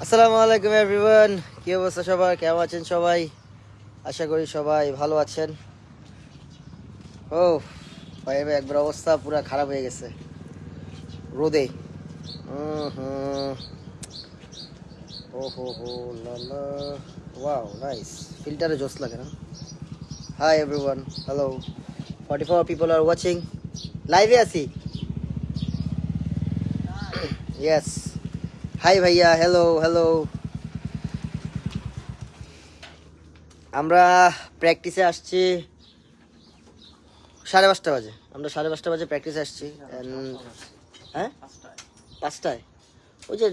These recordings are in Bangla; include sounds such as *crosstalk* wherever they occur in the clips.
আসসালামু আলাইকুম এভরিওয়ান কি অবস্থা সবার? কেমন আছেন সবাই? আশা করি সবাই ভালো আছেন। ও ভাই একবার অবস্থা পুরো খারাপ হয়ে গেছে। রোদে। ও হো হো লা লা। Wow nice. ফিল্টারে জোস লাগে না? Hi everyone hello. Forty four people are watching লাইভে আছি ইয়েস হাই ভাইয়া হ্যালো হ্যালো আমরা প্র্যাকটিসে আসছি সাড়ে পাঁচটা বাজে। আমরা সাড়ে পাঁচটা বাজে প্র্যাকটিসে আসছি। হ্যাঁ? পাঁচটায়। ওই যে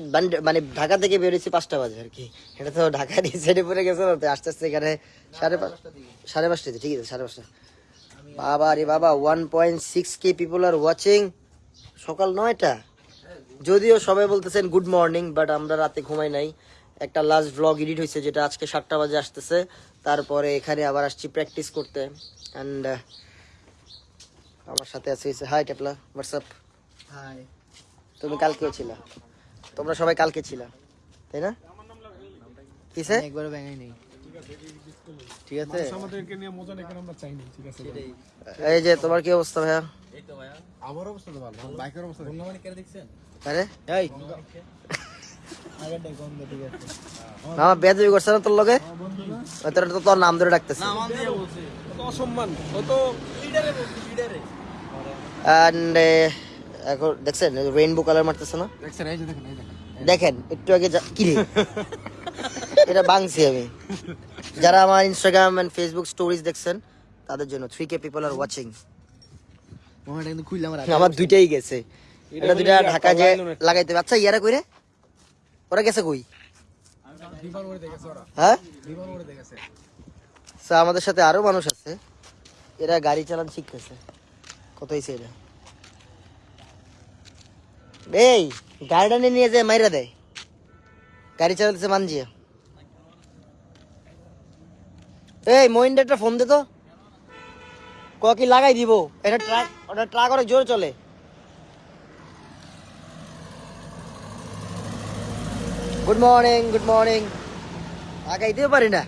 মানে ঢাকা থেকে বেরোচ্ছি পাঁচটা বাজে আর কি। এটা তো ঢাকার সাইডে পড়ে গেছে আস্তে আস্তে এখানে সাড়ে সাড়ে পাঁচটাতে ঠিক আছে, সাড়ে পাঁচটা। বাবা রে বাবা one point six K people are watching সকাল নয়টা। যদিও সবাই বলতেছেন গুড মর্নিং বাট আমরা রাতে ঘুমাই নাই। একটা লাস্ট ভ্লগ এডিট হয়েছে যেটা আজকে সাতটা বাজে আসতেছে। তারপরে এখানে আবার আসছি প্র্যাকটিস করতে। অ্যান্ড আমার সাথে আছে হাই টেপলা হোয়াটসঅ্যাপ হাই তুমি কালকেও ছিলা। তোমরা সবাই কালকে ছিলা। তাই না? কিসে? একবারও ব্যাঙাই নেই। ঠিক আছে? আমাদেরকে নিয়ে মজা নেই আমরা চাই না ঠিক আছে এই যে তোমার কি অবস্থা ভাইয়া? আমার অবস্থা তো ভালো বাইকের অবস্থা দেখি। আরে এই। আগেরটাই কম দে, ঠিক বেদবি করছে না তোর লগে? তোর তো তোর নাম ধরে ডাকতেছে। অসম্মান অ্যান্ড এখন দেখছেন রেইনবো কালার মারতেছে না? দেখছেন এই যে দেখেন একটু আগে যা- কি রে? *laughs* এটা বাংছি আমি। যারা আমার ইনস্টাগ্রাম এন্ড ফেসবুক স্টোরিজ দেখছেন তাদের জন্য three K people are watching আমার আমার দুইটাই গেছে। এটা দুইটা ঢাকা যে লাগাইতে। আচ্ছা ইয়ারা কইরে? ওরা গেছে কই? হ্যাঁ? আমাদের সাথে আরও মানুষ আছে। এরা গাড়ি চালান শিখতেছে। কত হয়েছে এটা এই গাড়িটা নিয়ে নিয়ে যায় মাইরা দেয়। গাড়ি চালাতেছে মানজিয়া। এই মহিন্দ্রা একটা ফোন দে তো ক কি লাগাই দিব এটা ট্রাক ওটা ট্রাক অনেক জোরে চলে গুড মর্নিং গুড মর্নিং লাগাইতেও পারি না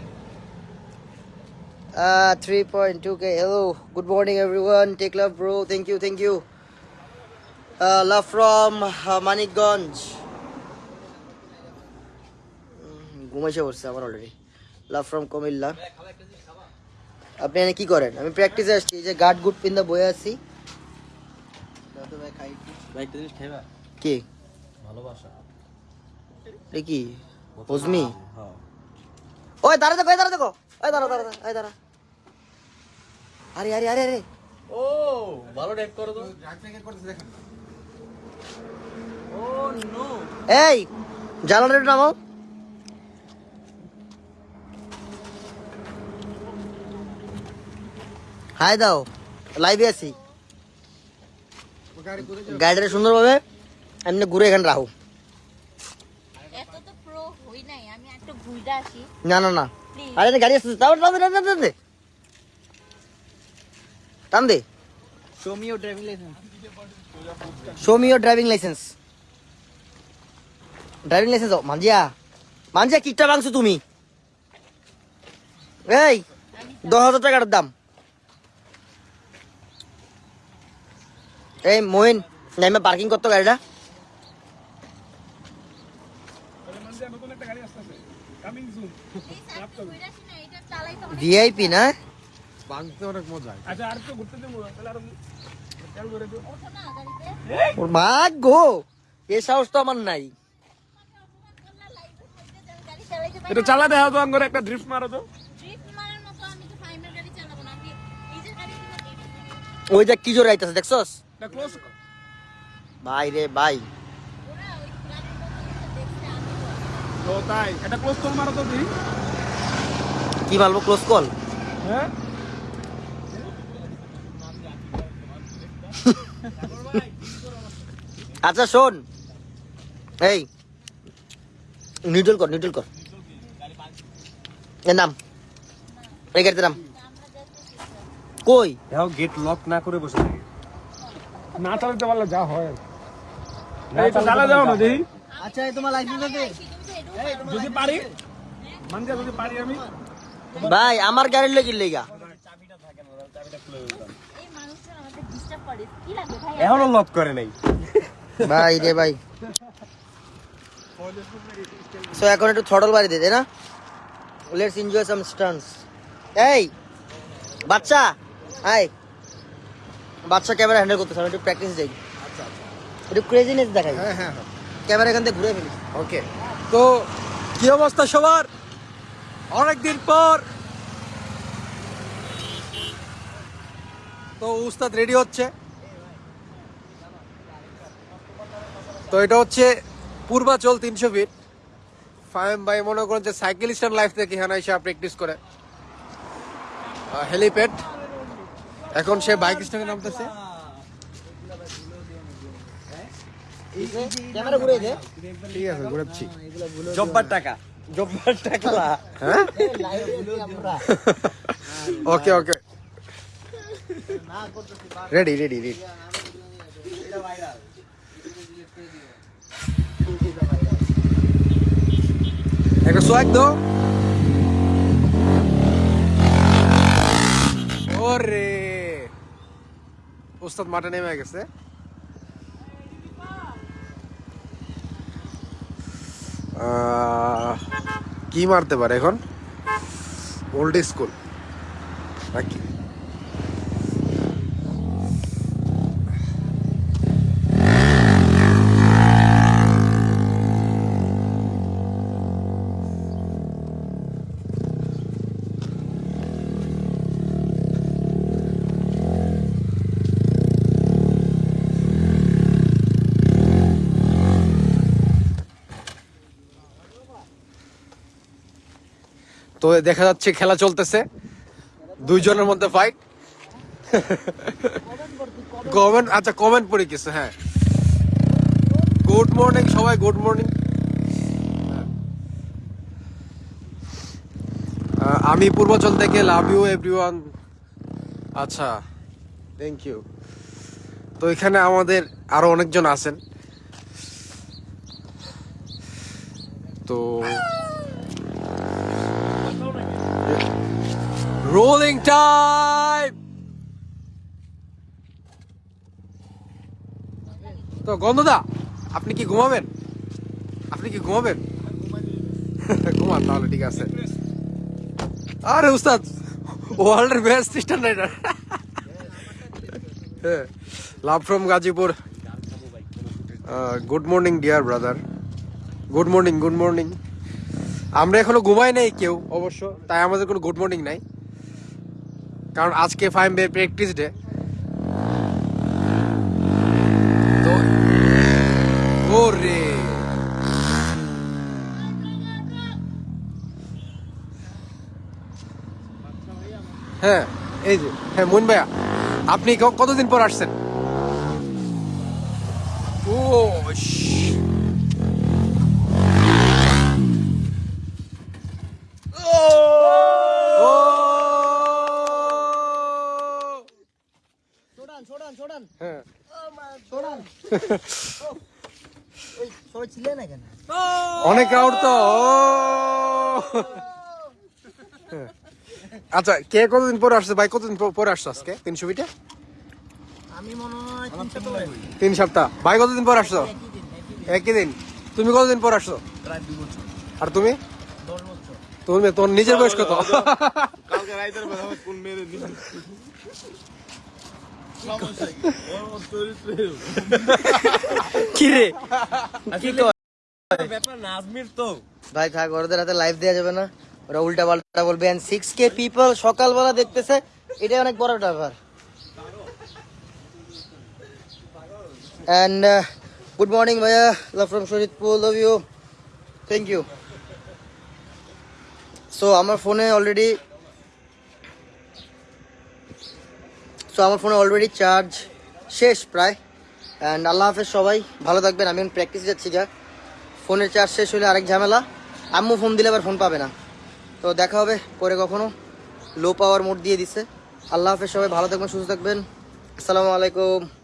Uh, 3.2k. Hello. Good morning, everyone. Take love, bro. Thank you. Thank you. Uh, love from uh, Manikganj. উম, ঘুমাইছে পড়ছে আমার অলরেডি লাভ ফ্রম কুমিল্লা। আপনি এখানে কি করেন? আমি প্র্যাকটিসে আসছি। এই যে গার্ড গুড পিন্দা বয়ে আছি। কি? ভালোবাসা। এটা কি? হজমি হ্যাঁ। ওই দাঁড়া দেখো দাঁড়া দেখো। ওই দাঁড়া দাঁড়া ওই দাঁড়া। আরে আরে আরে আরে। ও ভালো টাইপ করো তো। Oh no. এই জানালাটা নামাও? হাই দাও লাইভে আছি। গাড়িটা সুন্দরভাবে এমনি ঘুরে এখানে রাখো। এত তো প্রো হই নাই আমি একটু ঘুরতে আসি। না না না। আরে গাড়ি আসছে টান দে টান দে টান দে। টান দে। Show me your driving license show me your driving license driving license মানজিয়া। মানজিয়া কিকটা ভাঙছো তুমি? এই দশ হাজার টাকার দাম। এই মোহিন নাইমে পার্কিং করতো গাড়িটা। ভিআইপি না? অনেক মজা আচ্ছা আর তো ঘুরতে দেবো তাহলে আর খেয়াল করে দিও ওঠো না গাড়িতে ওর ভাগ এ সাহস তো আমার নাই। এটা চালা দেওয়া তো আঙ্গরে একটা ড্রিফট মারো তো। ট্রিপ মারার মতো আমি তো ফাইমের গাড়ি চালাবো না আমি নিজের গাড়ি ওই যে কি জোর আইতাছে দেখছস? ভাই রে ভাই ওরা ওই গাড়ির মতো দেখছে আমি তো তাই এটা ক্লোজ কল মারো তো দিই কি মারবো ক্লোজ কল হ্যাঁ? *laughs* আচ্ছা শোন। এই নিউট্রাল কর নিউট্রাল কর। নাম। এই গাড়িতে নাম। কই? গেট লক না করে বসে থাকে। না চালাতে পারলে যা হয়। এই তো চালা যাও না দেখি আচ্ছা এই তোমার লাইসেন্স আছে? তুমি তো যদি পারি যদি পারি আমি। ভাই আমার গাড়ির লেগে লেগা। এই মানুষজন আমাদের ডিস্টার্ব করে কি লাগে ভাই এখনও লক করে নাই। ভাই রে ভাই। সো এখন একটু থটল বাড়ি দে না? লেটস এনজয় সাম স্টান্স এই বাচ্চা হাই বাচ্চা ক্যামেরা হ্যান্ডেল করতে আমি একটু প্র্যাকটিস যাই একটু ক্রেজিনেস দেখাই। হ্যাঁ হ্যাঁ হ্যাঁ। ক্যামেরা এখান থেকে ঘুরে ফেলি। ওকে। তো কি অবস্থা সবার? অনেকদিন পর। তো উস্তাদ রেডি হচ্ছে? তো এটা হচ্ছে পূর্বাচল তিনশো ফিট ফাইম ভাই মনে করেন যে সাইকেল সাইকেলিস্টার লাইফ থেকে এখানে এসে প্র্যাকটিস করে। হেলিপ্যাড এখন সে বাইক স্ট্যান্ডে নামতেছে। ক্যামেরা ঘুরে দে। ঠিক আছে ঘুরাচ্ছি। জব্বার টাকা। জব্বার টাকা। হ্যাঁ? Okay okay. Ready ready ready একটা সোয়াগ দো ওরে। উস্তাদ মাঠে নেমে গেছে। কি মারতে পারে এখন? ওল্ড স্কুল নাকি? তো দেখা যাচ্ছে খেলা চলতেছে। দুইজনের মধ্যে ফাইট কমেন্ট আচ্ছা কমেন্ট পড়ে কিছু হ্যাঁ। গুড মর্নিং সবাই গুড মর্নিং আমি পূর্বাচল থেকে লাভ ইউ এভরিওয়ান আচ্ছা থ্যাংক ইউ তো এখানে আমাদের আরও অনেকজন আছেন। তো রোলিং টাইম তো গন্ধদা, আপনি কি ঘুমাবেন? আপনি কি ঘুমাবেন? ঘুমান তাহলে, ঠিক আছে। আরে উস্তাদ ওয়ার্ল্ডের best stand love from Gazipur. Good morning dear brother good morning good morning আমরা এখনও ঘুমাই নাই কেউ, অবশ্য, তাই আমাদের কোনো গুড মর্নিং নাই। কারণ আজকে ফাইম বে প্র্যাকটিস ডে। তো হ্যাঁ এই যে হ্যাঁ মুন ভাইয়া, আপনি কতদিন পর আসছেন ও শ- ও ছোড়ান ছোড়ান ছোড়ান হ্যাঁ ছোড়ান ওই সবাই ছিলে না কেন অনেক ক্রাউড তো। আচ্ছা কে কতদিন পরে আসছে? ভাই কতদিন পরে আসছো আজকে? তিন গেছে। তিন সপ্তাহ ভাই কতদিন পর আসছো? একই দিন, তুমি কতদিন পর আসছো? আর তুমি। তুমি তোর নিজের বয়স কত? কালকে রাইতের বেলা আমার কোন মেরে দিন সমস্যা কি ওর মতো চরিত্রে কি রে ব্যাপার না তো। ভাই থাক ওদের হাতে লাইভ দেওয়া যাবে না। ওরা উল্টা পাল্টা বলবে এন্ড সিক্স কে পিপল সকালবেলা দেখতেছে এটাই অনেক বড় ব্যাপার। অ্যান্ড গুড মর্নিং ভাইয়া। Love from Sharidpur love you thank you so আমার ফোনে অলরেডি আমার ফোনে অলরেডি চার্জ শেষ প্রায়। অ্যান্ড আল্লাহ হাফেজ সবাই, ভালো থাকবেন, আমি এখন প্র্যাকটিস যাচ্ছি, যা। ফোনের চার্জ শেষ হলে আরেক ঝামেলা। আম্মু ফোন দিলে আবার ফোন পাবে না। তো দেখা হবে পরে কখনো। লো পাওয়ার মোড দিয়ে দিছে। আল্লাহ হাফেজ সবাই, ভালো থাকবেন, সুস্থ থাকবেন। আসসালামু আলাইকুম।